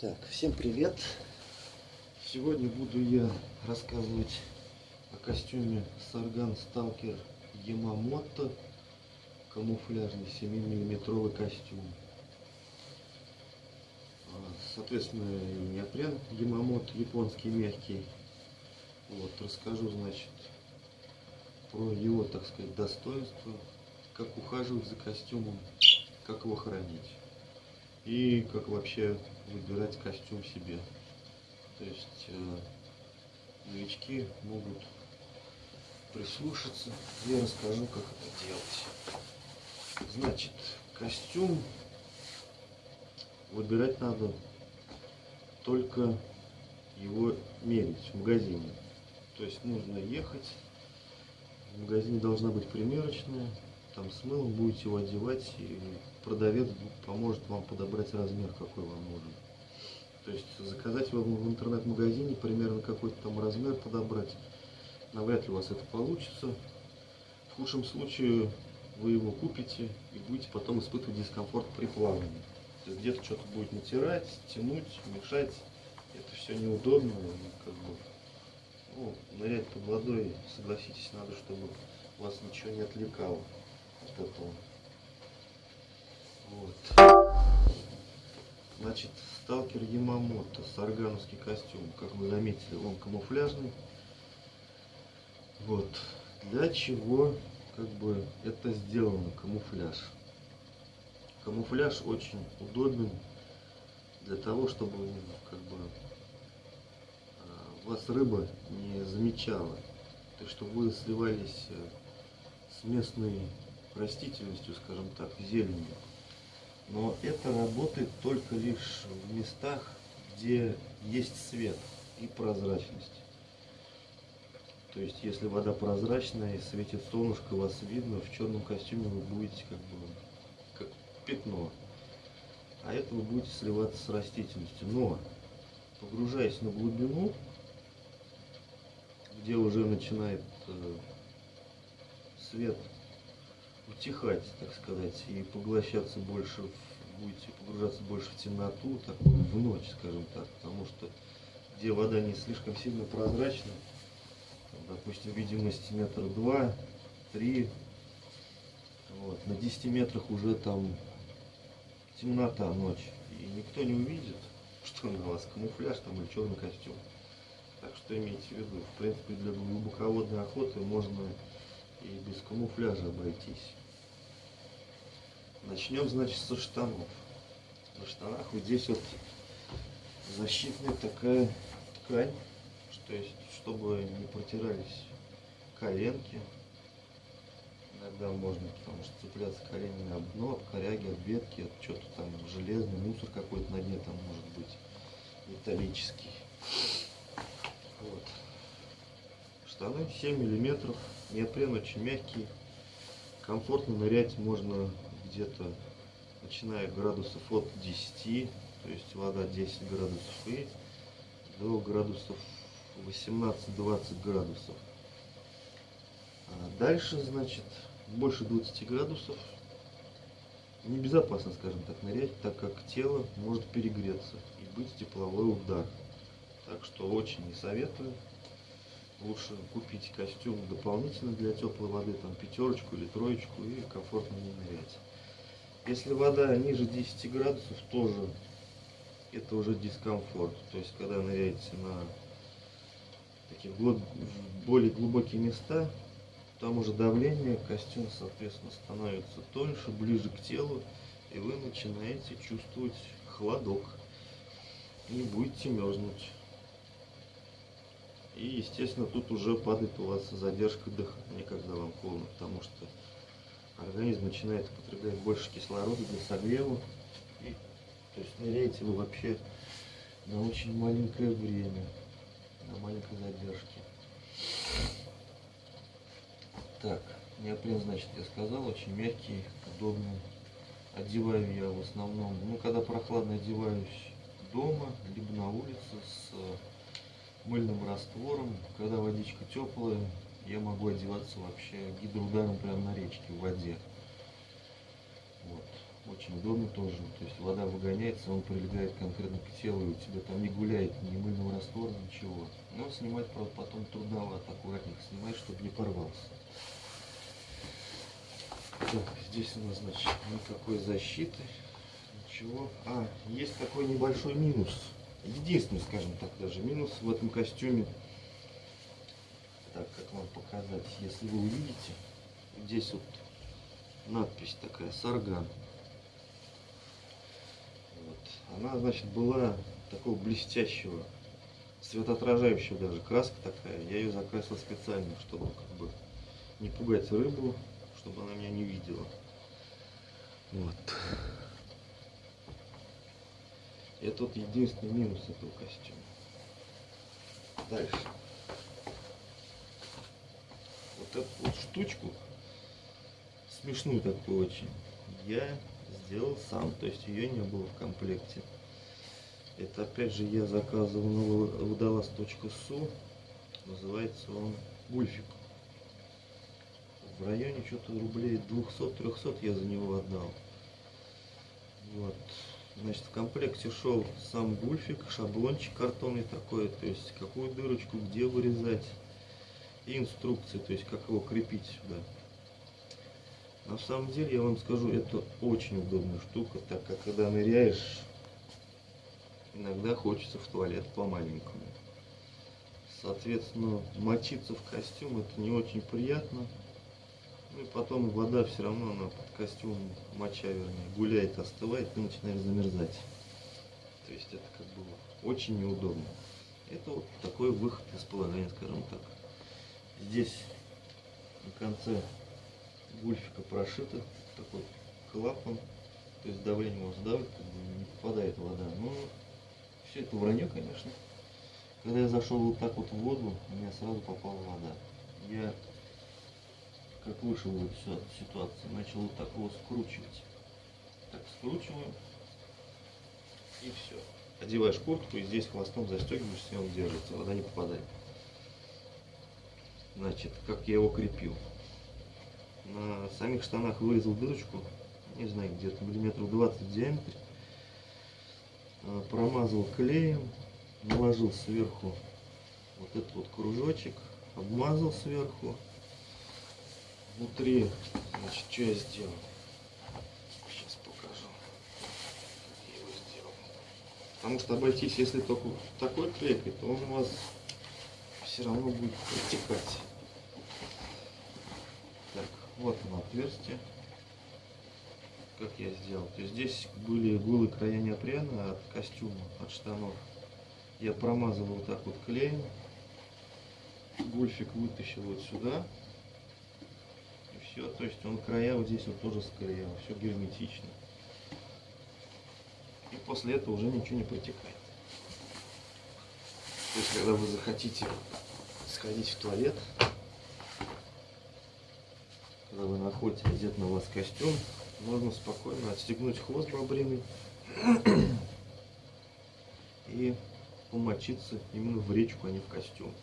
Так, всем привет! Сегодня буду я рассказывать о костюме Сарган Сталкер Ямамото камуфляжный 7-миллиметровый костюм. А, Соответственно, неопрен Ямамото японский мягкий. Вот, расскажу, значит, про его, так сказать, достоинства, как ухаживать за костюмом, как его хранить и как вообще выбирать костюм себе. То есть э, новички могут прислушаться, я расскажу, как это делать. Значит, костюм выбирать надо только его мерить в магазине. То есть нужно ехать, в магазине должна быть примерочная, там с мылом будете его одевать, и продавец поможет вам подобрать размер, какой вам нужен. То есть заказать его в интернет-магазине, примерно какой-то там размер подобрать, навряд ли у вас это получится. В худшем случае вы его купите и будете потом испытывать дискомфорт при плавании. То есть где-то что-то будет натирать, тянуть, мешать. Это все неудобно. Как бы, ну, нырять под водой, согласитесь, надо, чтобы вас ничего не отвлекало от этого. Вот. Значит, сталкер Ямамото, саргановский костюм, как вы заметили, он камуфляжный. Вот. Для чего как бы это сделано, камуфляж? Камуфляж очень удобен для того, чтобы как бы а, вас рыба не замечала. То есть, чтобы вы сливались э, с местной растительностью, скажем так, зеленью. Но это работает только лишь в местах, где есть свет и прозрачность. То есть, если вода прозрачная и светит солнышко, вас видно, в черном костюме вы будете как бы как пятно. А это вы будете сливаться с растительностью. Но, погружаясь на глубину, где уже начинает э, свет утихать, так сказать, и поглощаться больше, в, будете погружаться больше в темноту, такую в ночь, скажем так, потому что где вода не слишком сильно прозрачна, там, допустим, видимость метра два, три, вот, на 10 метрах уже там темнота, ночь, и никто не увидит, что на вас камуфляж там или черный костюм. Так что имейте в виду, в принципе, для глубоководной охоты можно и без камуфляжа обойтись. Начнем, значит, со штанов. На штанах вот здесь вот защитная такая ткань, что есть, чтобы не протирались коленки. Иногда можно, потому что цепляться коленями об дно, об коряги, об ветки, от что-то там железный, мусор какой-то на дне там может быть металлический. Вот. Штаны 7 миллиметров, неопрен очень мягкий, комфортно нырять можно где-то начиная градусов от 10, то есть вода 10 градусов и до градусов 18-20 градусов. А дальше, значит, больше 20 градусов небезопасно, скажем так, нырять, так как тело может перегреться и быть тепловой удар. Так что очень не советую. Лучше купить костюм дополнительно для теплой воды, там пятерочку или троечку и комфортно не нырять. Если вода ниже 10 градусов, тоже это уже дискомфорт. То есть, когда ныряете на такие более глубокие места, там уже давление, костюм, соответственно, становится тоньше, ближе к телу, и вы начинаете чувствовать холодок. И будете мерзнуть. И, естественно, тут уже падает у вас задержка дыхания, когда вам холодно, потому что организм начинает употреблять больше кислорода для согрева. И, то есть ныряете вы вообще на очень маленькое время, на маленькой задержке. Так, неопрен, значит, я сказал, очень мягкий, удобный. Одеваю я в основном, ну, когда прохладно одеваюсь дома, либо на улице с мыльным раствором. Когда водичка теплая, я могу одеваться вообще гидроударом прямо на речке, в воде. Вот. Очень удобно тоже. То есть вода выгоняется, он прилегает конкретно к телу, и у тебя там не гуляет ни мыльного раствора, ничего. Но снимать, правда, потом трудновато, аккуратненько снимать, чтобы не порвался. Так, здесь у нас, значит, никакой защиты, ничего. А, есть такой небольшой минус. Единственный, скажем так, даже минус в этом костюме. Так, как вам показать, если вы увидите, здесь вот надпись такая, сарган. Вот. Она, значит, была такого блестящего, светоотражающего даже, краска такая. Я ее закрасил специально, чтобы как бы не пугать рыбу, чтобы она меня не видела. Вот. Это вот единственный минус этого костюма. Дальше. Вот эту вот штучку, смешную такую очень, я сделал сам, то есть ее не было в комплекте. Это опять же я заказывал на водолаз.су, называется он Гульфик в районе что-то рублей 200-300 я за него отдал. Вот. Значит, в комплекте шел сам гульфик, шаблончик картонный такой, то есть какую дырочку, где вырезать, и инструкции, то есть как его крепить сюда. На самом деле, я вам скажу, это очень удобная штука, так как когда ныряешь, иногда хочется в туалет по-маленькому. Соответственно, мочиться в костюм это не очень приятно. Ну потом вода все равно, она под костюм, моча вернее, гуляет, остывает и начинает замерзать. То есть это как бы очень неудобно. Это вот такой выход из положения, скажем так. Здесь на конце гульфика прошито такой клапан, то есть давление можно давать, как бы не попадает вода. Но все это вранье, конечно. Когда я зашел вот так вот в воду, у меня сразу попала вода. Я как вышел из этой ситуации, начал вот так его скручивать. Так скручиваю и все. Одеваешь куртку и здесь хвостом застегиваешься, и он держится, вода не попадает. Значит, как я его крепил. На самих штанах вырезал дырочку, не знаю, где-то миллиметров 20 в диаметре. А, промазал клеем, наложил сверху вот этот вот кружочек, обмазал сверху внутри, значит, что я сделал? Сейчас покажу, его сделал. Потому что обойтись, если только такой клейкой, то он у вас все равно будет протекать. Так, вот оно отверстие. Как я сделал. То есть здесь были голые края неопрена от костюма, от штанов. Я промазывал вот так вот клеем. Гульфик вытащил вот сюда все, то есть он края вот здесь вот тоже склеил, все герметично. И после этого уже ничего не протекает. То есть, когда вы захотите сходить в туалет, когда вы находите одет на вас костюм, можно спокойно отстегнуть хвост бобриный и помочиться именно в речку, а не в костюм.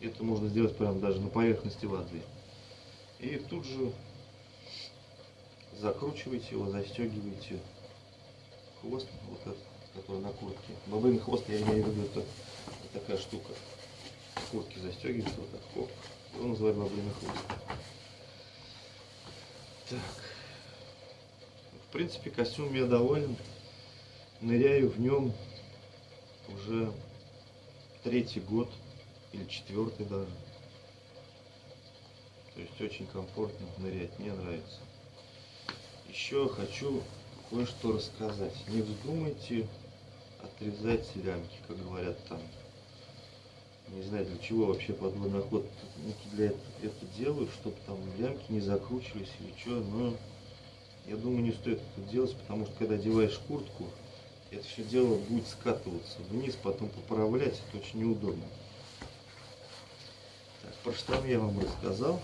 Это можно сделать прямо даже на поверхности воды. И тут же закручиваете его, застегиваете хвост, вот этот, который на куртке. Бобрин хвост, я имею в виду, это, такая штука. В куртке застегивается вот так, хоп. Его называют бобриный хвост. Так. В принципе, костюм я доволен. Ныряю в нем уже третий год или четвертый даже. То есть очень комфортно нырять, мне нравится. Еще хочу кое-что рассказать. Не вздумайте отрезать лямки, как говорят там. Не знаю, для чего вообще подводный охотники для этого это делают, чтобы там лямки не закручивались или что, но я думаю, не стоит это делать, потому что когда одеваешь куртку, это все дело будет скатываться вниз, потом поправлять, это очень неудобно. Так, про штаны я вам рассказал.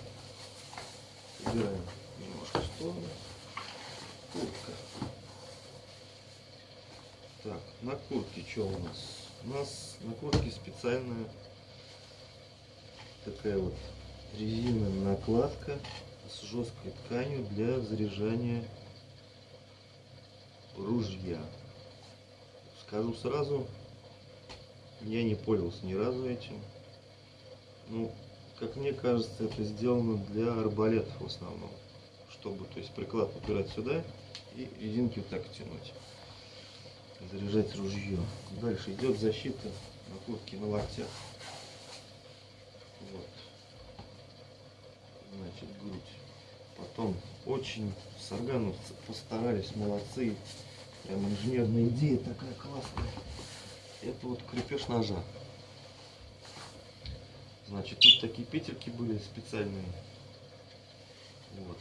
Убираем немножко в сторону. Куртка. Так, на куртке что у нас? У нас на куртке специальная такая вот резиновая накладка с жесткой тканью для заряжания ружья. Скажу сразу, я не пользовался ни разу этим. Ну, как мне кажется, это сделано для арбалетов в основном. Чтобы, то есть приклад упирать сюда и резинки вот так тянуть. Заряжать ружье. Дальше идет защита накладки на локтях. Вот. Значит, грудь. Потом очень саргановцы постарались, молодцы. Прям инженерная идея такая классная. Это вот крепеж ножа. Значит, тут такие петельки были специальные. Вот.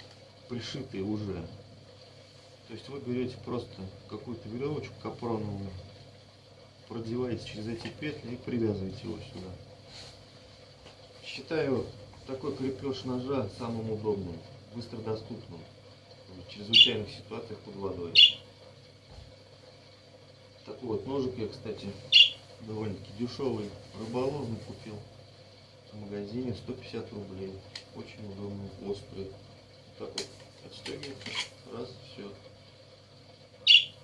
Пришитые уже. То есть вы берете просто какую-то веревочку капроновую, продеваете через эти петли и привязываете его сюда. Считаю такой крепеж ножа самым удобным, быстро доступным в чрезвычайных ситуациях под водой. Такой вот ножик я, кстати, довольно-таки дешевый, рыболовный купил в магазине 150 рублей. Очень удобный, острый. Так вот отстегивается, раз, все.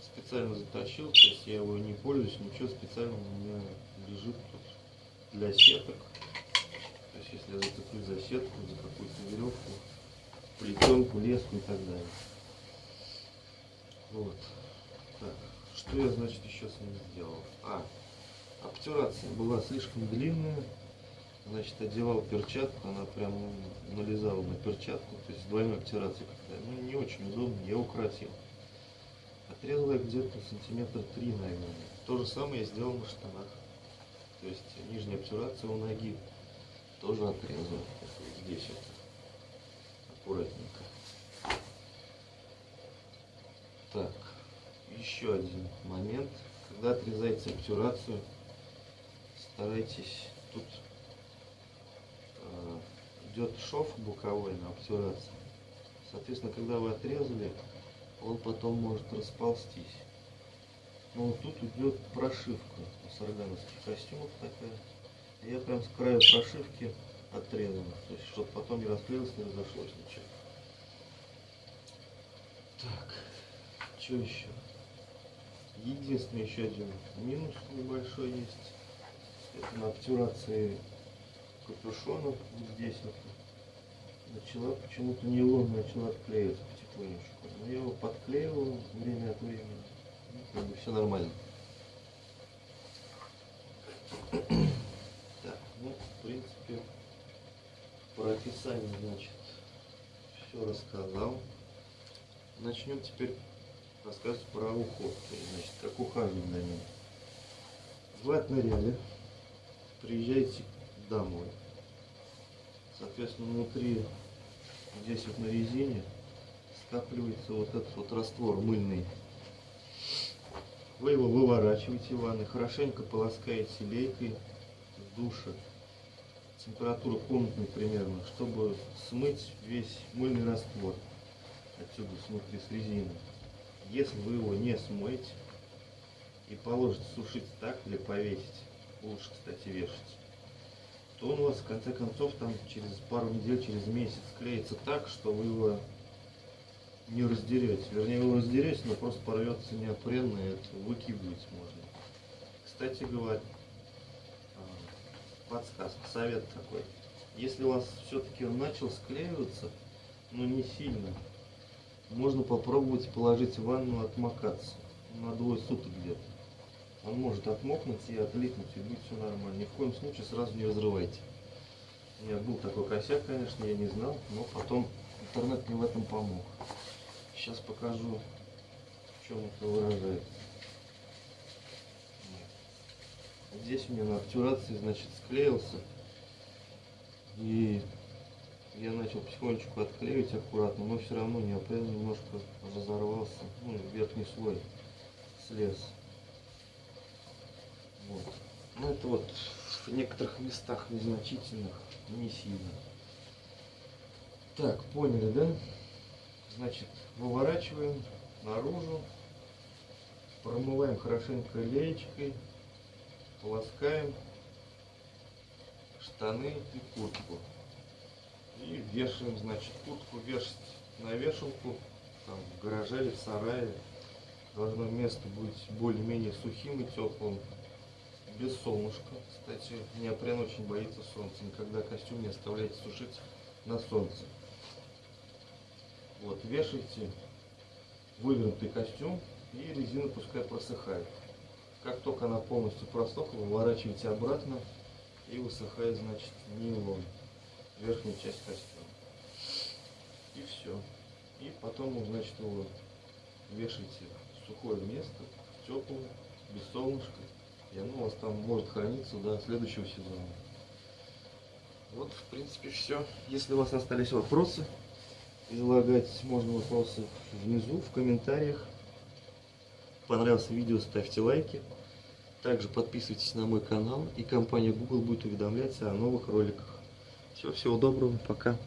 Специально затащил, то есть я его не пользуюсь, ничего специального у меня лежит тут для сеток. То есть если я зацеплю за сетку, за какую-то веревку, плетенку, леску и так далее. Вот. Так, что я, значит, еще с ним сделал? А, обтирация была слишком длинная. Значит, одевал перчатку, она прям налезала на перчатку, то есть двойной обтирация какая Ну, не очень удобно, я укоротил. Отрезал я где-то сантиметр три, наверное. То же самое я сделал на штанах. То есть нижняя обтирация у ноги тоже отрезал. Здесь вот. Аккуратненько. Так, еще один момент. Когда отрезаете обтюрацию, старайтесь тут идет шов боковой на обтюрации. Соответственно, когда вы отрезали, он потом может расползтись. Но вот тут идет прошивка у саргановских костюмов такая. Я прям с края прошивки отрезал, то есть чтобы потом не расклеилось, не разошлось ничего. Так, что еще? Единственный еще один минус небольшой есть. Это на обтюрации капюшона вот здесь вот начала почему-то нейлон начала отклеиваться потихонечку. Но я его подклеивал время от времени. Ну, как бы все нормально. Так, ну, в принципе, про описание, значит, все рассказал. Начнем теперь рассказывать про уход, значит, как ухаживать за ним. Вы отныряли, приезжаете домой. Соответственно, внутри, здесь вот на резине, скапливается вот этот вот раствор мыльный. Вы его выворачиваете в ванной, хорошенько полоскаете лейкой в душе. Температура комнатной примерно, чтобы смыть весь мыльный раствор отсюда смотри с резины. Если вы его не смоете и положите сушить так или повесить, лучше, кстати, вешать, то он у вас в конце концов там через пару недель, через месяц клеится так, что вы его не раздерете. Вернее, его раздерете, но просто порвется неопренно, и это выкидывать можно. Кстати говоря, а, подсказка, совет такой. Если у вас все-таки он начал склеиваться, но не сильно, можно попробовать положить в ванну отмокаться на двое суток где-то. Он может отмокнуть и отлипнуть, и будет все нормально. Ни в коем случае сразу не разрывайте. У меня был такой косяк, конечно, я не знал, но потом интернет мне в этом помог. Сейчас покажу, в чем это выражается. Здесь у меня на обтюрации, значит, склеился. И я начал потихонечку отклеивать аккуратно, но все равно неопрен немножко разорвался, ну, верхний слой слез. Вот. Ну это вот в некоторых местах незначительных, не сильно. Так, поняли, да? Значит, выворачиваем наружу, промываем хорошенько леечкой, полоскаем штаны и куртку. И вешаем, значит, куртку вешать на вешалку, там, в гараже или в сарае. Должно место быть более-менее сухим и теплым. Без солнышка. Кстати, неопрен очень боится солнца. Никогда костюм не оставляйте сушить на солнце. Вот, вешайте вывернутый костюм и резина пускай просыхает. Как только она полностью просохла, выворачивайте обратно и высыхает, значит, нейлон, верхняя часть костюма. И все. И потом, значит, его вешайте в сухое место, теплое, без солнышка. И оно у вас там может храниться до следующего сезона. Вот, в принципе, все. Если у вас остались вопросы, излагать можно вопросы внизу, в комментариях. Понравилось видео, ставьте лайки. Также подписывайтесь на мой канал, и компания Google будет уведомлять о новых роликах. Все, всего доброго, пока.